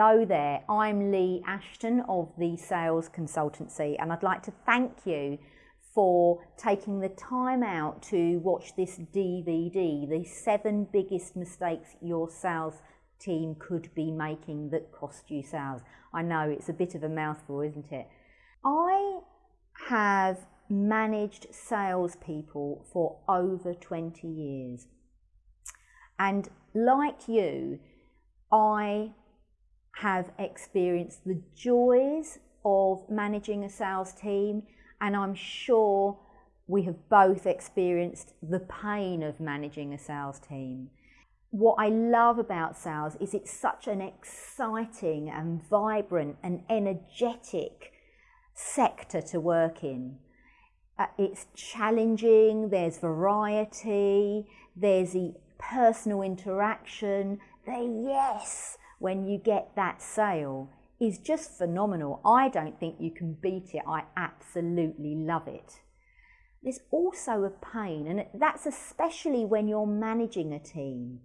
Hello there, I'm Lee Ashton of the Sales Consultancy, and I'd like to thank you for taking the time out to watch this DVD, the seven biggest mistakes your sales team could be making that cost you sales. I know it's a bit of a mouthful, isn't it? I have managed salespeople for over 20 years. And like you, I have experienced the joys of managing a sales team, and I'm sure we have both experienced the pain of managing a sales team. What I love about sales is it's such an exciting and vibrant and energetic sector to work in. Uh, it's challenging, there's variety, there's the personal interaction, the yes when you get that sale is just phenomenal. I don't think you can beat it. I absolutely love it. There's also a pain, and that's especially when you're managing a team.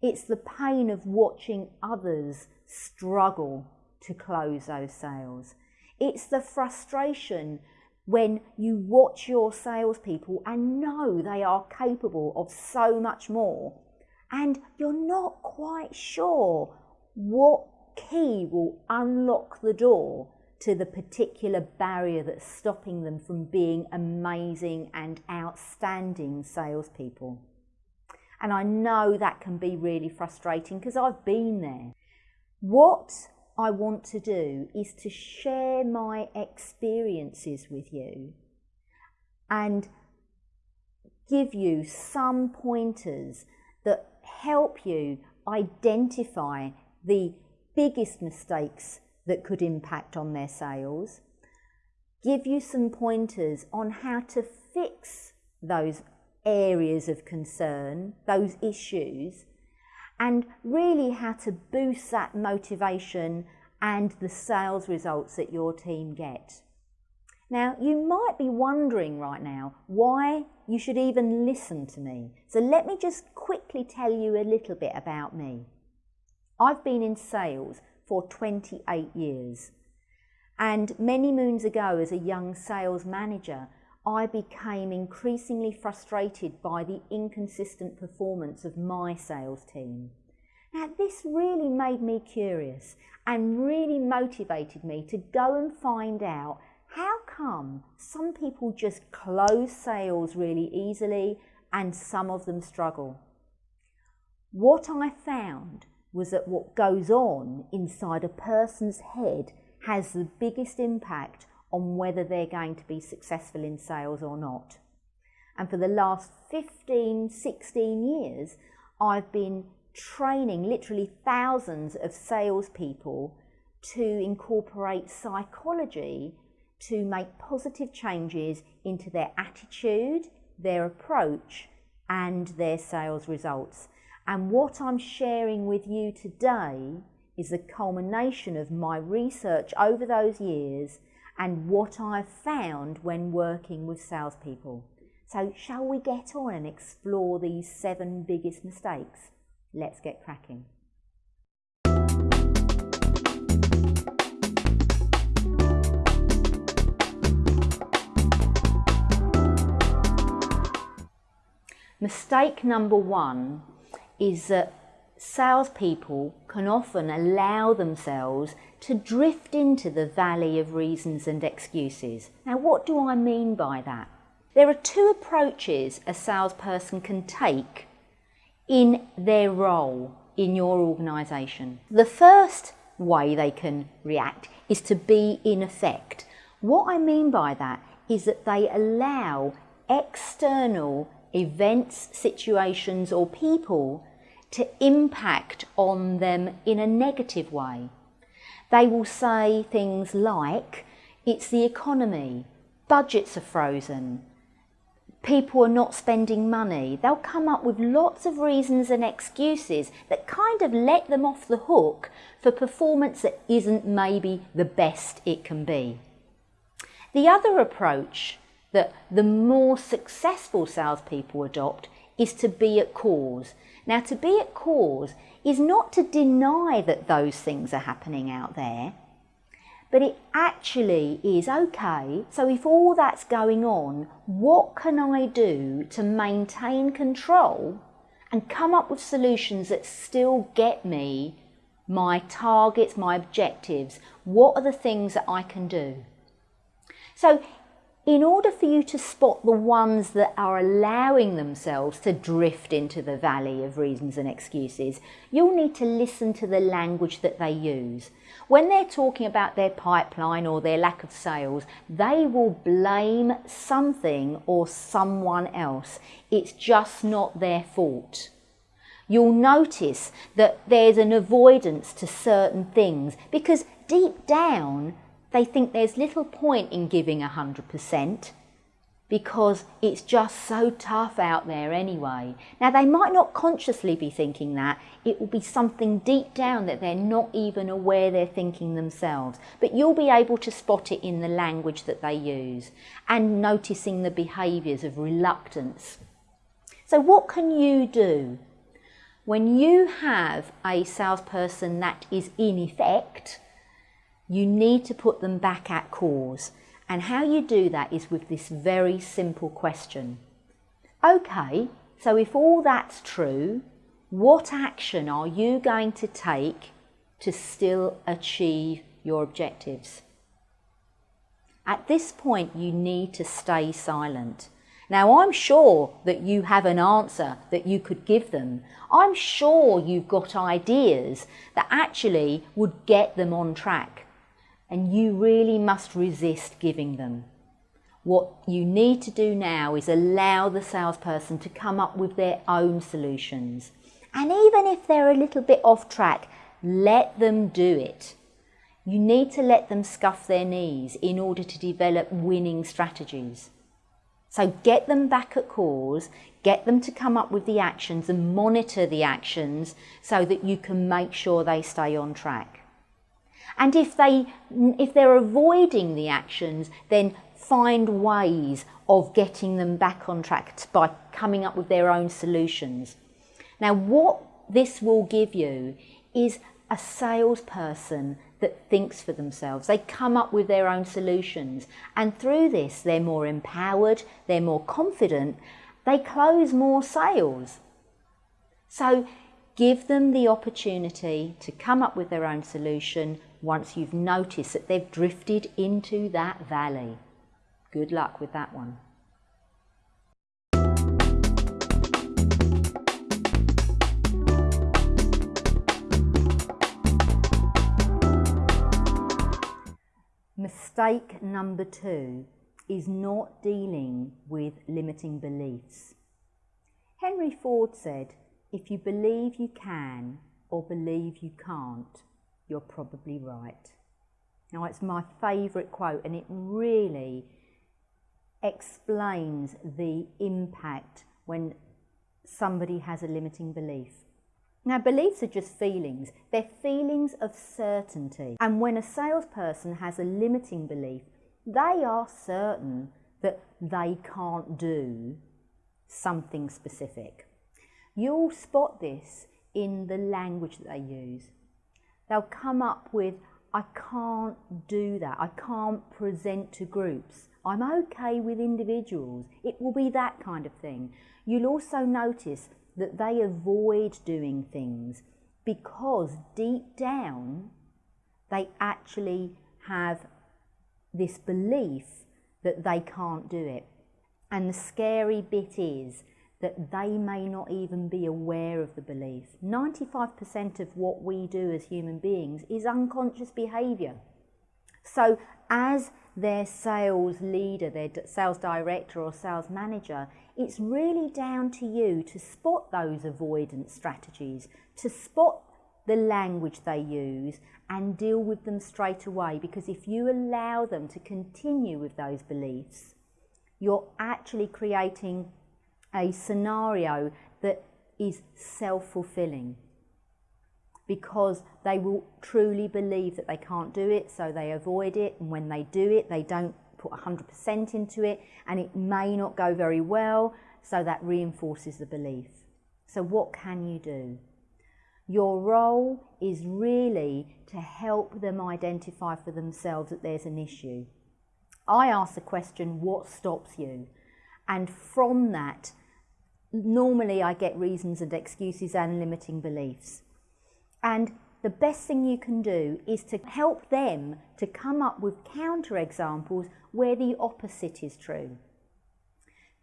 It's the pain of watching others struggle to close those sales. It's the frustration when you watch your salespeople and know they are capable of so much more, and you're not quite sure what key will unlock the door to the particular barrier that's stopping them from being amazing and outstanding salespeople. And I know that can be really frustrating because I've been there. What I want to do is to share my experiences with you and give you some pointers that help you identify the biggest mistakes that could impact on their sales, give you some pointers on how to fix those areas of concern, those issues, and really how to boost that motivation and the sales results that your team get. Now, you might be wondering right now why you should even listen to me. So let me just quickly tell you a little bit about me. I've been in sales for 28 years. And many moons ago, as a young sales manager, I became increasingly frustrated by the inconsistent performance of my sales team. Now, this really made me curious and really motivated me to go and find out how come some people just close sales really easily and some of them struggle. What I found was that what goes on inside a person's head has the biggest impact on whether they're going to be successful in sales or not. And for the last 15, 16 years, I've been training literally thousands of salespeople to incorporate psychology to make positive changes into their attitude, their approach, and their sales results. And what I'm sharing with you today is the culmination of my research over those years and what I've found when working with salespeople. So, shall we get on and explore these seven biggest mistakes? Let's get cracking. Mistake number one is that salespeople can often allow themselves to drift into the valley of reasons and excuses. Now, what do I mean by that? There are two approaches a salesperson can take in their role in your organisation. The first way they can react is to be in effect. What I mean by that is that they allow external events, situations, or people to impact on them in a negative way. They will say things like, it's the economy, budgets are frozen, people are not spending money. They'll come up with lots of reasons and excuses that kind of let them off the hook for performance that isn't maybe the best it can be. The other approach that the more successful salespeople adopt is to be at cause. Now, to be at cause is not to deny that those things are happening out there, but it actually is okay. So, if all that's going on, what can I do to maintain control and come up with solutions that still get me my targets, my objectives? What are the things that I can do? So, in order for you to spot the ones that are allowing themselves to drift into the valley of reasons and excuses, you'll need to listen to the language that they use. When they're talking about their pipeline or their lack of sales, they will blame something or someone else. It's just not their fault. You'll notice that there's an avoidance to certain things because deep down, they think there's little point in giving 100% because it's just so tough out there anyway. Now, they might not consciously be thinking that. It will be something deep down that they're not even aware they're thinking themselves. But you'll be able to spot it in the language that they use and noticing the behaviours of reluctance. So, what can you do? When you have a salesperson that is in effect, you need to put them back at cause. And how you do that is with this very simple question. Okay, so if all that's true, what action are you going to take to still achieve your objectives? At this point, you need to stay silent. Now, I'm sure that you have an answer that you could give them. I'm sure you've got ideas that actually would get them on track and you really must resist giving them. What you need to do now is allow the salesperson to come up with their own solutions. And even if they're a little bit off track, let them do it. You need to let them scuff their knees in order to develop winning strategies. So get them back at cause, get them to come up with the actions and monitor the actions so that you can make sure they stay on track. And if, they, if they're avoiding the actions, then find ways of getting them back on track by coming up with their own solutions. Now, what this will give you is a salesperson that thinks for themselves. They come up with their own solutions. And through this, they're more empowered, they're more confident, they close more sales. So give them the opportunity to come up with their own solution, once you've noticed that they've drifted into that valley. Good luck with that one. Mistake number two is not dealing with limiting beliefs. Henry Ford said, if you believe you can or believe you can't, you're probably right. Now, it's my favourite quote, and it really explains the impact when somebody has a limiting belief. Now, beliefs are just feelings, they're feelings of certainty. And when a salesperson has a limiting belief, they are certain that they can't do something specific. You'll spot this in the language that they use. They'll come up with, I can't do that. I can't present to groups. I'm okay with individuals. It will be that kind of thing. You'll also notice that they avoid doing things because deep down they actually have this belief that they can't do it. And the scary bit is that they may not even be aware of the belief. 95% of what we do as human beings is unconscious behaviour. So, as their sales leader, their sales director, or sales manager, it's really down to you to spot those avoidance strategies, to spot the language they use and deal with them straight away. Because if you allow them to continue with those beliefs, you're actually creating a scenario that is self fulfilling because they will truly believe that they can't do it, so they avoid it. And when they do it, they don't put 100% into it, and it may not go very well. so that reinforces the belief. So, what can you do? Your role is really to help them identify for themselves that there's an issue. I ask the question, what stops you? And from that, normally I get reasons and excuses and limiting beliefs. And the best thing you can do is to help them to come up with counterexamples where the opposite is true.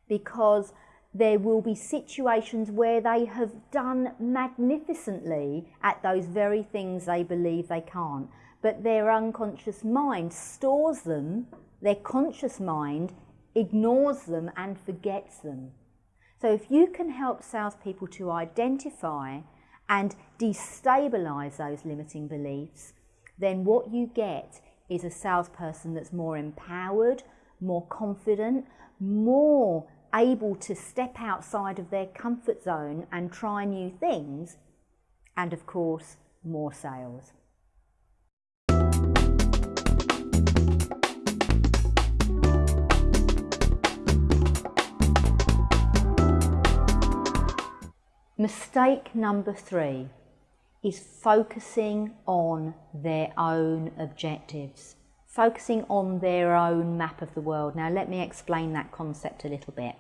Because there will be situations where they have done magnificently at those very things they believe they can't, but their unconscious mind stores them, their conscious mind ignores them and forgets them. So if you can help salespeople to identify and destabilize those limiting beliefs, then what you get is a salesperson that's more empowered, more confident, more able to step outside of their comfort zone and try new things, and of course, more sales. Mistake number three is focusing on their own objectives, focusing on their own map of the world. Now, let me explain that concept a little bit.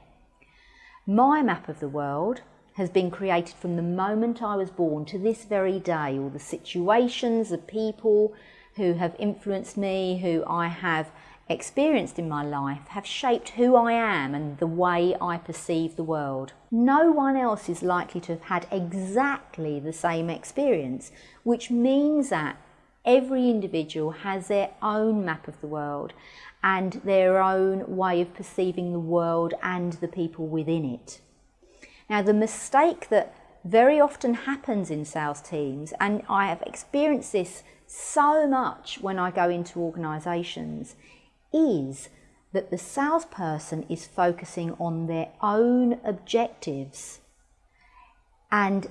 My map of the world has been created from the moment I was born to this very day. All the situations, the people who have influenced me, who I have experienced in my life, have shaped who I am and the way I perceive the world. No one else is likely to have had exactly the same experience, which means that every individual has their own map of the world and their own way of perceiving the world and the people within it. Now, the mistake that very often happens in sales teams, and I have experienced this so much when I go into organisations, is that the salesperson is focusing on their own objectives and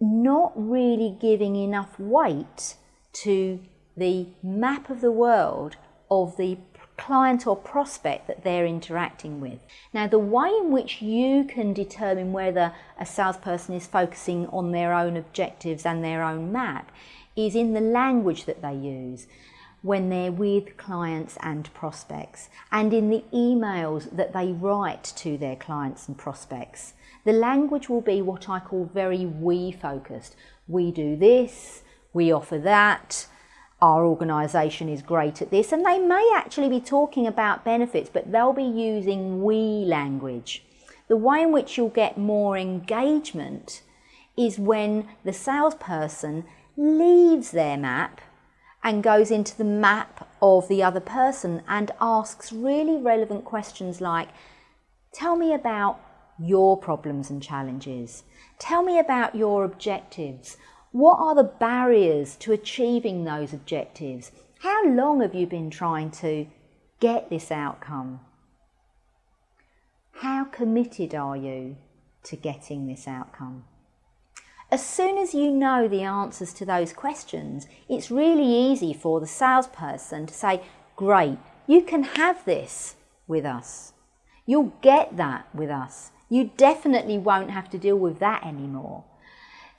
not really giving enough weight to the map of the world of the client or prospect that they're interacting with. Now, the way in which you can determine whether a salesperson is focusing on their own objectives and their own map is in the language that they use when they're with clients and prospects and in the emails that they write to their clients and prospects. The language will be what I call very we focused. We do this, we offer that, our organisation is great at this, and they may actually be talking about benefits, but they'll be using we language. The way in which you'll get more engagement is when the salesperson leaves their map and goes into the map of the other person and asks really relevant questions like, Tell me about your problems and challenges. Tell me about your objectives. What are the barriers to achieving those objectives? How long have you been trying to get this outcome? How committed are you to getting this outcome? As soon as you know the answers to those questions, it's really easy for the salesperson to say, Great, you can have this with us. You'll get that with us. You definitely won't have to deal with that anymore.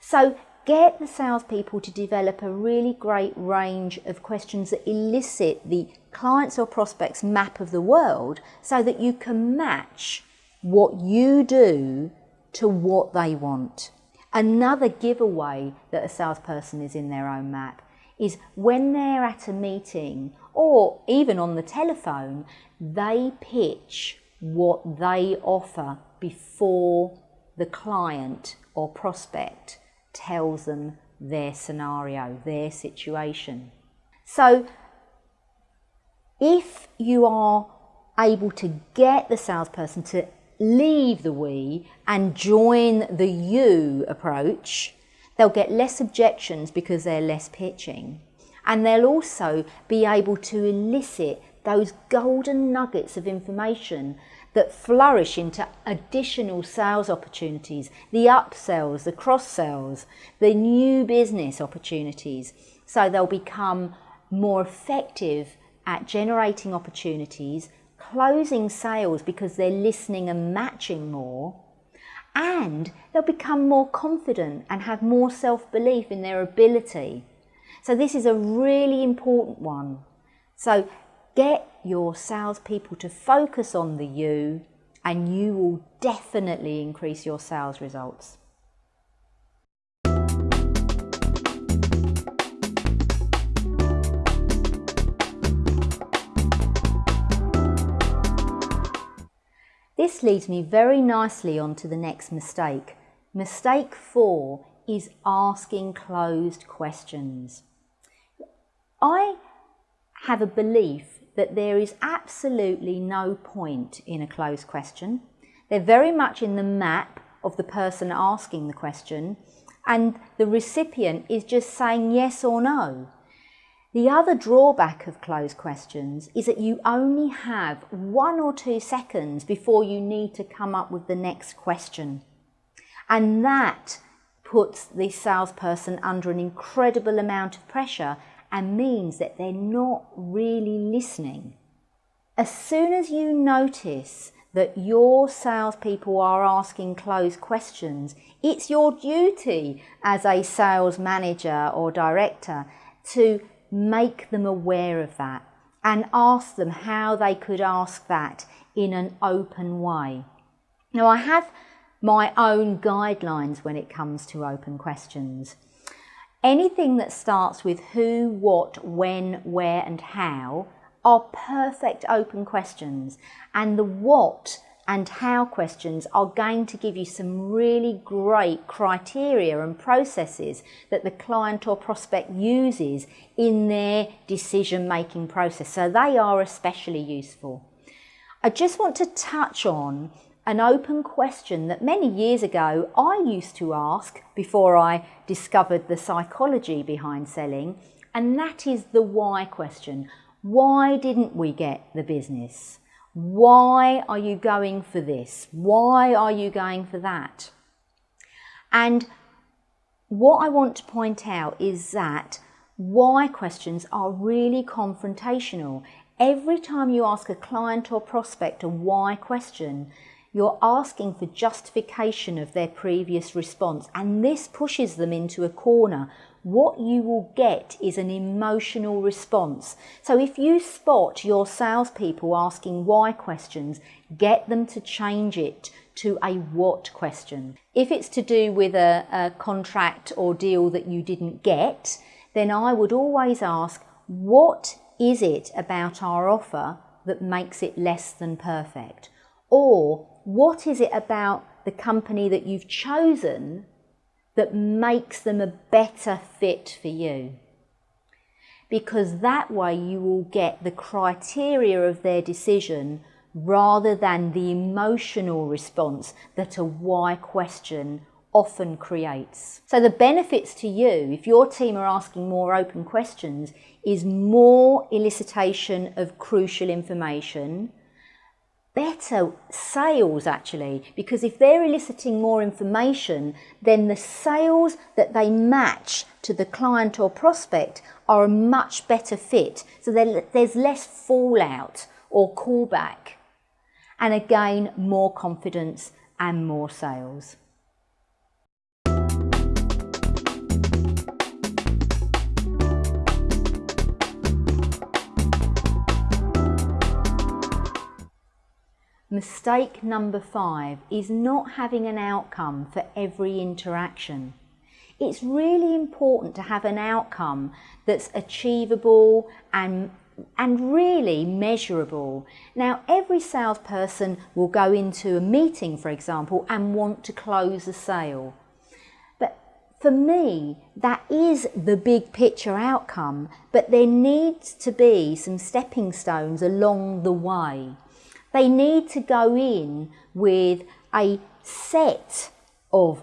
So get the salespeople to develop a really great range of questions that elicit the clients or prospects map of the world so that you can match what you do to what they want. Another giveaway that a salesperson is in their own map is when they're at a meeting or even on the telephone, they pitch what they offer before the client or prospect tells them their scenario, their situation. So if you are able to get the salesperson to leave the we and join the you approach, they'll get less objections because they're less pitching. And they'll also be able to elicit those golden nuggets of information that flourish into additional sales opportunities, the upsells, the cross sells, the new business opportunities. So they'll become more effective at generating opportunities, closing sales because they're listening and matching more, and they'll become more confident and have more self-belief in their ability. So this is a really important one. So get your salespeople to focus on the you and you will definitely increase your sales results. This leads me very nicely on to the next mistake. Mistake four is asking closed questions. I have a belief that there is absolutely no point in a closed question. They're very much in the map of the person asking the question and the recipient is just saying yes or no. The other drawback of closed questions is that you only have one or two seconds before you need to come up with the next question. And that puts the salesperson under an incredible amount of pressure and means that they're not really listening. As soon as you notice that your salespeople are asking closed questions, it's your duty as a sales manager or director to make them aware of that and ask them how they could ask that in an open way. Now I have my own guidelines when it comes to open questions. Anything that starts with who, what, when, where and how are perfect open questions and the what and how questions are going to give you some really great criteria and processes that the client or prospect uses in their decision making process. So they are especially useful. I just want to touch on an open question that many years ago I used to ask before I discovered the psychology behind selling, and that is the why question. Why didn't we get the business? Why are you going for this? Why are you going for that? And what I want to point out is that why questions are really confrontational. Every time you ask a client or prospect a why question, you're asking for justification of their previous response and this pushes them into a corner what you will get is an emotional response. So if you spot your salespeople asking why questions, get them to change it to a what question. If it's to do with a, a contract or deal that you didn't get, then I would always ask, what is it about our offer that makes it less than perfect? Or what is it about the company that you've chosen that makes them a better fit for you. Because that way you will get the criteria of their decision rather than the emotional response that a why question often creates. So the benefits to you, if your team are asking more open questions, is more elicitation of crucial information, better sales actually because if they're eliciting more information then the sales that they match to the client or prospect are a much better fit so there's less fallout or callback and again more confidence and more sales. Mistake number five is not having an outcome for every interaction. It's really important to have an outcome that's achievable and and really measurable. Now, every salesperson will go into a meeting, for example, and want to close a sale. But for me, that is the big picture outcome, but there needs to be some stepping stones along the way. They need to go in with a set of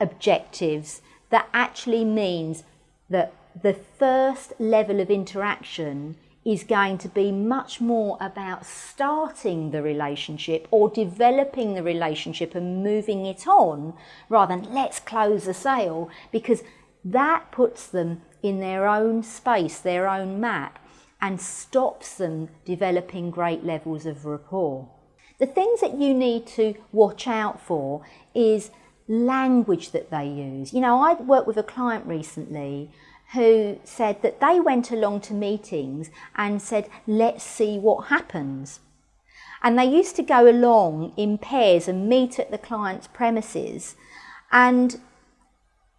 objectives that actually means that the first level of interaction is going to be much more about starting the relationship or developing the relationship and moving it on rather than let's close the sale because that puts them in their own space, their own map and stops them developing great levels of rapport. The things that you need to watch out for is language that they use. You know, I worked with a client recently who said that they went along to meetings and said, let's see what happens. And they used to go along in pairs and meet at the client's premises. And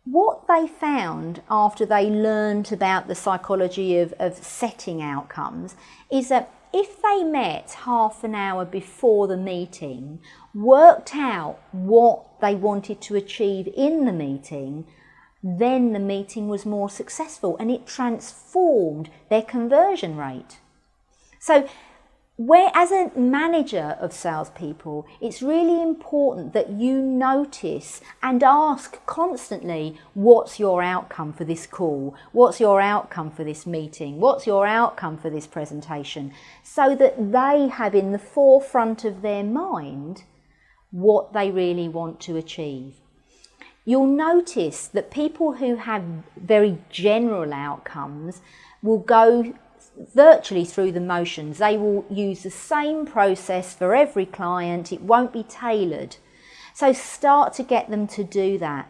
what they found after they learned about the psychology of, of setting outcomes is that if they met half an hour before the meeting, worked out what they wanted to achieve in the meeting, then the meeting was more successful and it transformed their conversion rate. So where as a manager of salespeople, it's really important that you notice and ask constantly, what's your outcome for this call? What's your outcome for this meeting? What's your outcome for this presentation? So that they have in the forefront of their mind what they really want to achieve. You'll notice that people who have very general outcomes will go virtually through the motions. They will use the same process for every client. It won't be tailored. So start to get them to do that.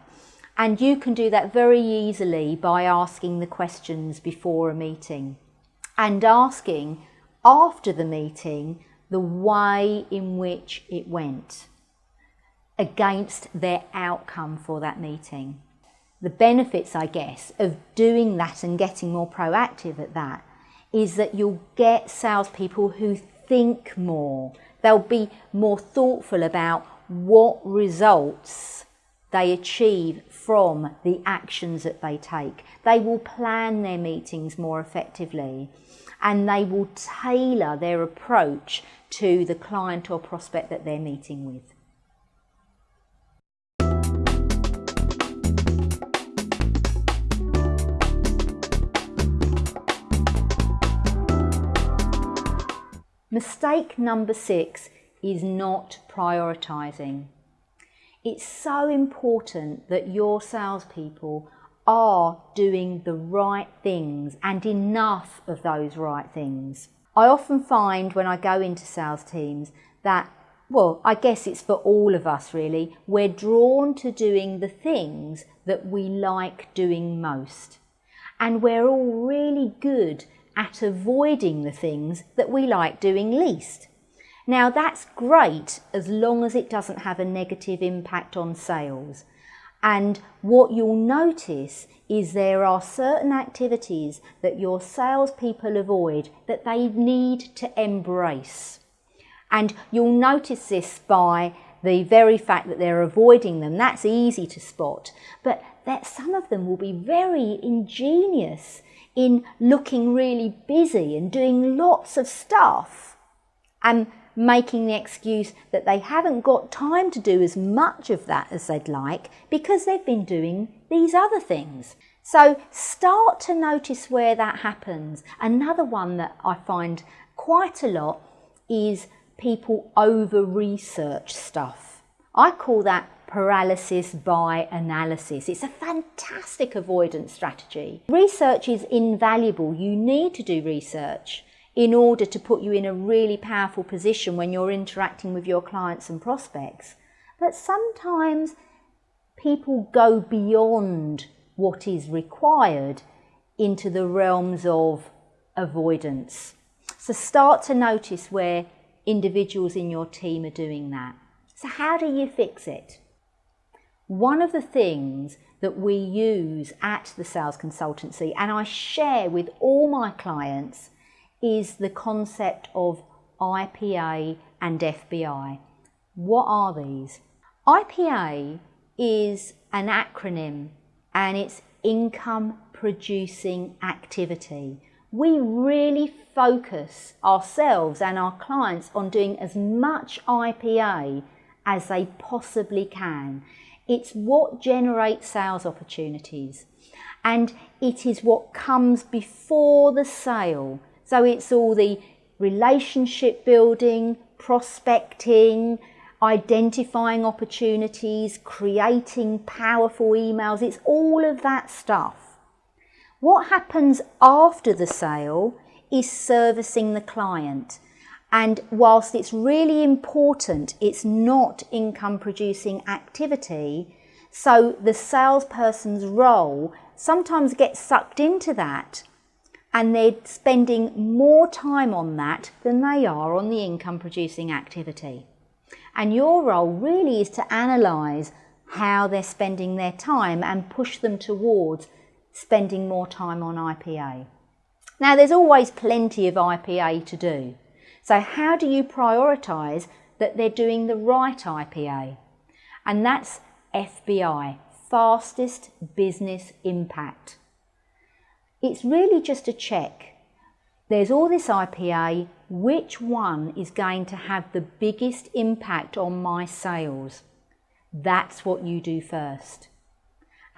And you can do that very easily by asking the questions before a meeting and asking after the meeting the way in which it went against their outcome for that meeting. The benefits, I guess, of doing that and getting more proactive at that is that you'll get salespeople who think more. They'll be more thoughtful about what results they achieve from the actions that they take. They will plan their meetings more effectively and they will tailor their approach to the client or prospect that they're meeting with. Mistake number six is not prioritising. It's so important that your salespeople are doing the right things and enough of those right things. I often find when I go into sales teams that, well, I guess it's for all of us really, we're drawn to doing the things that we like doing most. And we're all really good at avoiding the things that we like doing least. Now that's great as long as it doesn't have a negative impact on sales. And what you'll notice is there are certain activities that your salespeople avoid that they need to embrace. And you'll notice this by the very fact that they're avoiding them. That's easy to spot. But that some of them will be very ingenious in looking really busy and doing lots of stuff and making the excuse that they haven't got time to do as much of that as they'd like because they've been doing these other things. So start to notice where that happens. Another one that I find quite a lot is people over research stuff. I call that paralysis by analysis. It's a fantastic avoidance strategy. Research is invaluable. You need to do research in order to put you in a really powerful position when you're interacting with your clients and prospects. But sometimes people go beyond what is required into the realms of avoidance. So start to notice where individuals in your team are doing that. So how do you fix it? One of the things that we use at the sales consultancy and I share with all my clients is the concept of IPA and FBI. What are these? IPA is an acronym and it's income producing activity. We really focus ourselves and our clients on doing as much IPA as they possibly can. It's what generates sales opportunities and it is what comes before the sale. So it's all the relationship building, prospecting, identifying opportunities, creating powerful emails. It's all of that stuff. What happens after the sale is servicing the client And whilst it's really important, it's not income producing activity. So the salesperson's role sometimes gets sucked into that and they're spending more time on that than they are on the income producing activity. And your role really is to analyse how they're spending their time and push them towards spending more time on IPA. Now, there's always plenty of IPA to do. So how do you prioritise that they're doing the right IPA? And that's FBI, Fastest Business Impact. It's really just a check. There's all this IPA, which one is going to have the biggest impact on my sales? That's what you do first.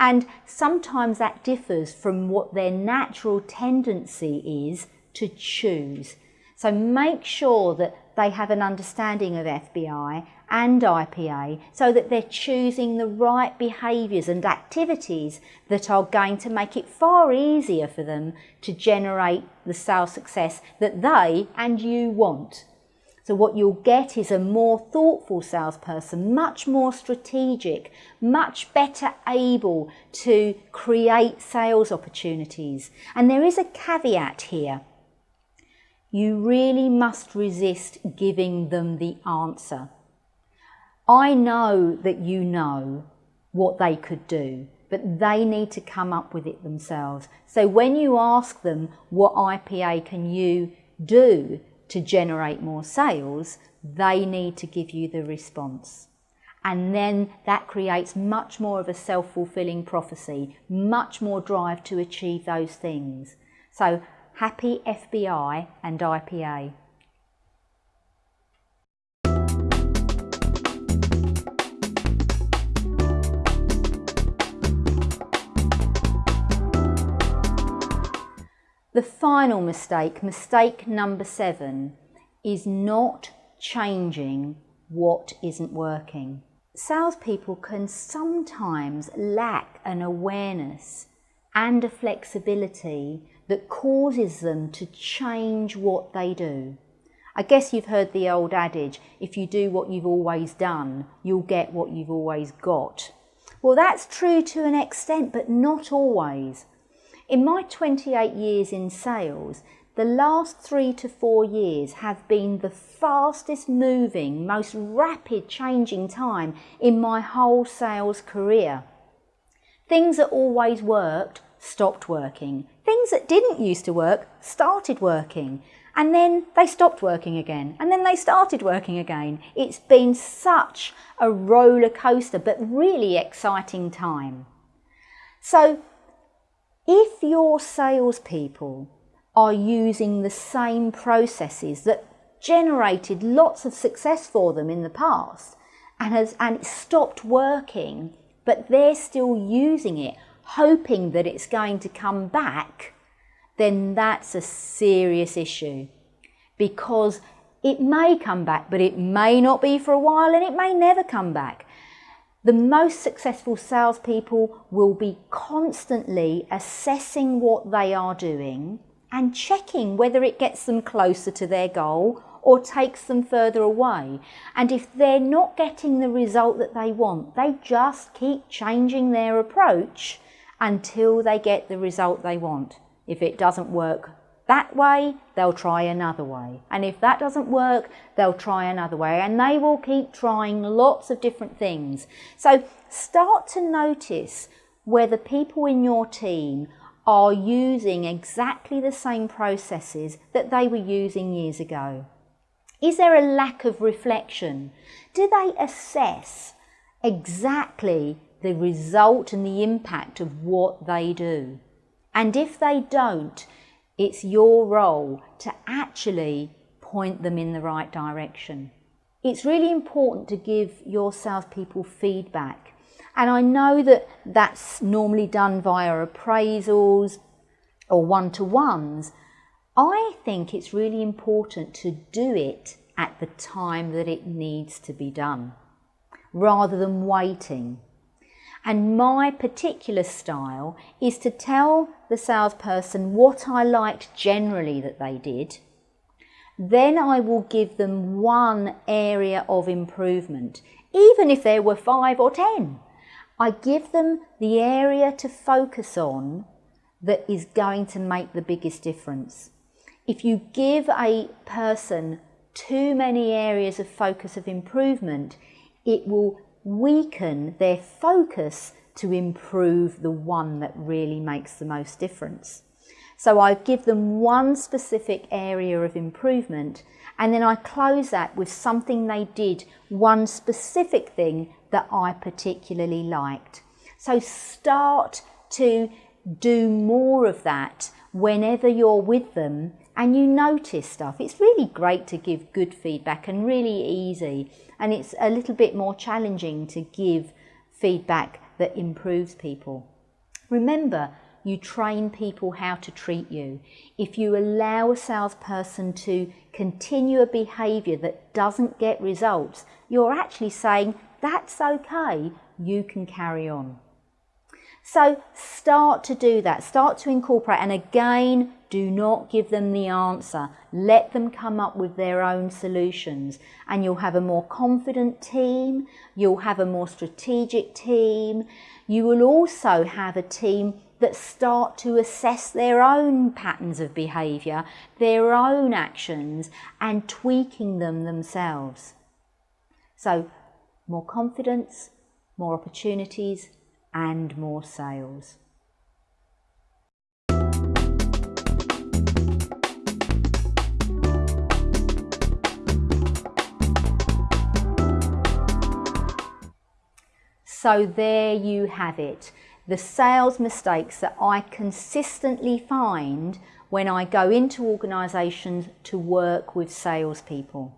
And sometimes that differs from what their natural tendency is to choose. So make sure that they have an understanding of FBI and IPA so that they're choosing the right behaviours and activities that are going to make it far easier for them to generate the sales success that they and you want. So what you'll get is a more thoughtful salesperson, much more strategic, much better able to create sales opportunities. And there is a caveat here you really must resist giving them the answer. I know that you know what they could do, but they need to come up with it themselves. So when you ask them, what IPA can you do to generate more sales, they need to give you the response. And then that creates much more of a self-fulfilling prophecy, much more drive to achieve those things. So Happy FBI and IPA. The final mistake, mistake number seven, is not changing what isn't working. Salespeople can sometimes lack an awareness and a flexibility that causes them to change what they do. I guess you've heard the old adage, if you do what you've always done, you'll get what you've always got. Well, that's true to an extent, but not always. In my 28 years in sales, the last three to four years have been the fastest moving, most rapid changing time in my whole sales career. Things that always worked stopped working. Things that didn't used to work started working and then they stopped working again and then they started working again. It's been such a roller coaster but really exciting time. So if your salespeople are using the same processes that generated lots of success for them in the past and has and stopped working but they're still using it hoping that it's going to come back, then that's a serious issue because it may come back, but it may not be for a while and it may never come back. The most successful salespeople will be constantly assessing what they are doing and checking whether it gets them closer to their goal or takes them further away. And if they're not getting the result that they want, they just keep changing their approach until they get the result they want. If it doesn't work that way, they'll try another way. And if that doesn't work, they'll try another way. And they will keep trying lots of different things. So start to notice whether people in your team are using exactly the same processes that they were using years ago. Is there a lack of reflection? Do they assess exactly the result and the impact of what they do. And if they don't, it's your role to actually point them in the right direction. It's really important to give your salespeople feedback. And I know that that's normally done via appraisals or one-to-ones. I think it's really important to do it at the time that it needs to be done, rather than waiting. And my particular style is to tell the salesperson what I liked generally that they did, Then I will give them one area of improvement, even if there were five or ten. I give them the area to focus on that is going to make the biggest difference. If you give a person too many areas of focus of improvement, it will weaken their focus to improve the one that really makes the most difference. So I give them one specific area of improvement and then I close that with something they did, one specific thing that I particularly liked. So start to do more of that whenever you're with them and you notice stuff. It's really great to give good feedback and really easy and it's a little bit more challenging to give feedback that improves people. Remember, you train people how to treat you. If you allow a salesperson to continue a behaviour that doesn't get results, you're actually saying, that's okay, you can carry on. So start to do that, start to incorporate, and again, do not give them the answer. Let them come up with their own solutions, and you'll have a more confident team, you'll have a more strategic team, you will also have a team that start to assess their own patterns of behaviour, their own actions, and tweaking them themselves. So, more confidence, more opportunities, and more sales. So there you have it, the sales mistakes that I consistently find when I go into organisations to work with salespeople.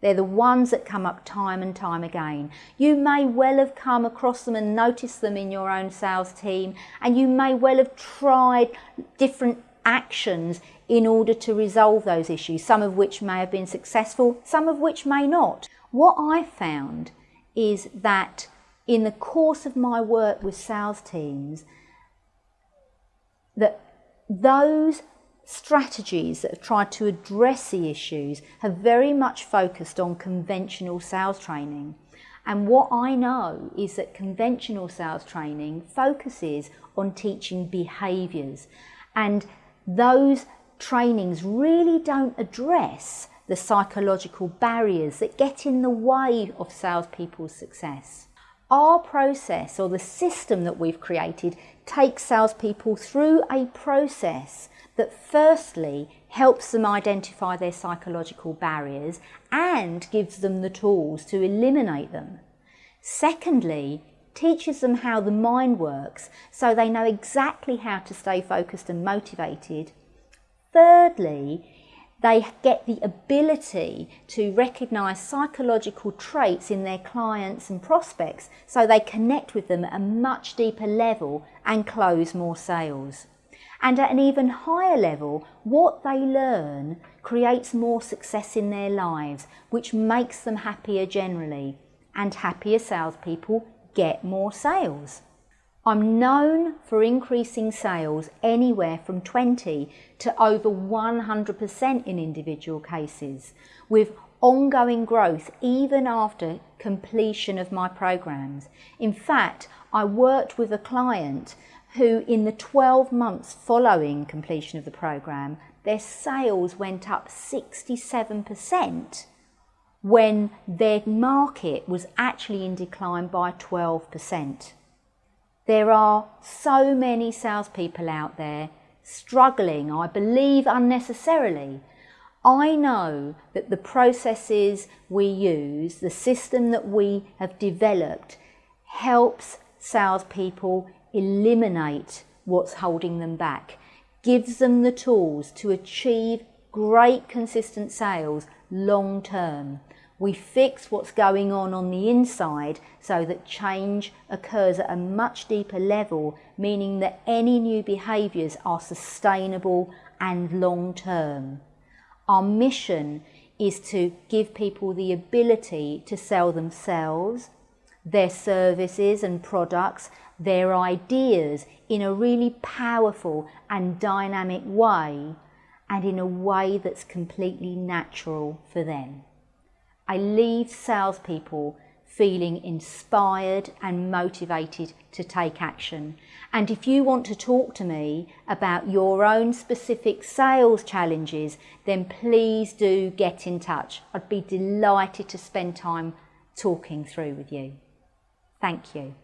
They're the ones that come up time and time again. You may well have come across them and noticed them in your own sales team, and you may well have tried different actions in order to resolve those issues, some of which may have been successful, some of which may not. What I found is that in the course of my work with sales teams, that those strategies that have tried to address the issues have very much focused on conventional sales training. And what I know is that conventional sales training focuses on teaching behaviours and those trainings really don't address the psychological barriers that get in the way of salespeople's success. Our process or the system that we've created takes salespeople through a process that firstly helps them identify their psychological barriers and gives them the tools to eliminate them. Secondly, teaches them how the mind works so they know exactly how to stay focused and motivated. Thirdly, they get the ability to recognise psychological traits in their clients and prospects so they connect with them at a much deeper level and close more sales. And at an even higher level, what they learn creates more success in their lives, which makes them happier generally. And happier salespeople get more sales. I'm known for increasing sales anywhere from 20 to over 100% in individual cases, with ongoing growth even after completion of my programs. In fact, I worked with a client who in the 12 months following completion of the program, their sales went up 67% when their market was actually in decline by 12%. There are so many salespeople out there struggling, I believe unnecessarily. I know that the processes we use, the system that we have developed, helps salespeople eliminate what's holding them back, gives them the tools to achieve great consistent sales long term. We fix what's going on on the inside so that change occurs at a much deeper level, meaning that any new behaviours are sustainable and long term. Our mission is to give people the ability to sell themselves, their services and products their ideas in a really powerful and dynamic way and in a way that's completely natural for them. I leave salespeople feeling inspired and motivated to take action. And if you want to talk to me about your own specific sales challenges, then please do get in touch. I'd be delighted to spend time talking through with you. Thank you.